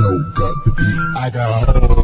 flow got the beat. I got